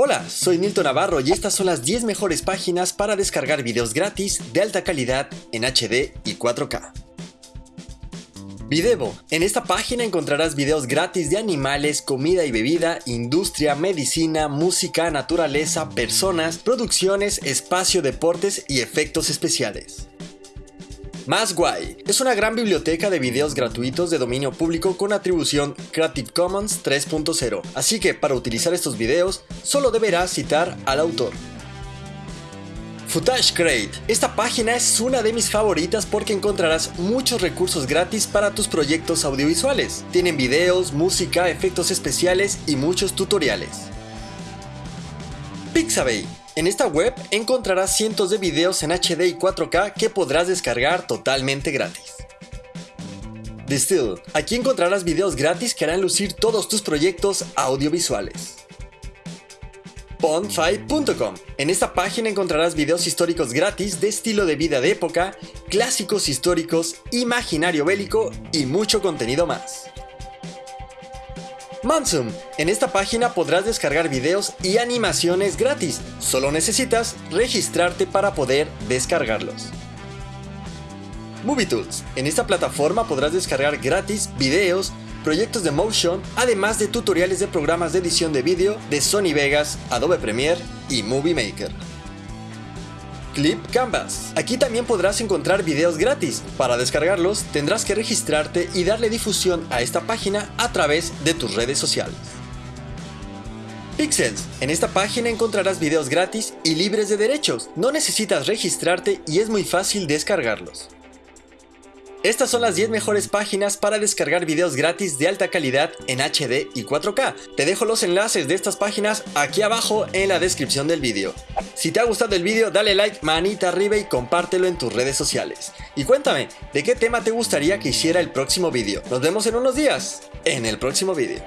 Hola, soy Nilton Navarro y estas son las 10 mejores páginas para descargar videos gratis de alta calidad en HD y 4K. Videvo. En esta página encontrarás videos gratis de animales, comida y bebida, industria, medicina, música, naturaleza, personas, producciones, espacio, deportes y efectos especiales. Más Guay es una gran biblioteca de videos gratuitos de dominio público con atribución Creative Commons 3.0, así que para utilizar estos videos solo deberás citar al autor. Footage Crate. Esta página es una de mis favoritas porque encontrarás muchos recursos gratis para tus proyectos audiovisuales. Tienen videos, música, efectos especiales y muchos tutoriales. Pixabay en esta web encontrarás cientos de videos en HD y 4K que podrás descargar totalmente gratis. Distill. Aquí encontrarás videos gratis que harán lucir todos tus proyectos audiovisuales. Pond5.com. En esta página encontrarás videos históricos gratis de estilo de vida de época, clásicos históricos, imaginario bélico y mucho contenido más. Mansum. En esta página podrás descargar videos y animaciones gratis. Solo necesitas registrarte para poder descargarlos. MovieTools. En esta plataforma podrás descargar gratis videos, proyectos de motion, además de tutoriales de programas de edición de vídeo de Sony Vegas, Adobe Premiere y Movie Maker. Clip Canvas. Aquí también podrás encontrar videos gratis. Para descargarlos tendrás que registrarte y darle difusión a esta página a través de tus redes sociales. Pixels. En esta página encontrarás videos gratis y libres de derechos. No necesitas registrarte y es muy fácil descargarlos. Estas son las 10 mejores páginas para descargar videos gratis de alta calidad en HD y 4K. Te dejo los enlaces de estas páginas aquí abajo en la descripción del vídeo. Si te ha gustado el vídeo dale like, manita arriba y compártelo en tus redes sociales. Y cuéntame, ¿de qué tema te gustaría que hiciera el próximo vídeo? Nos vemos en unos días, en el próximo vídeo.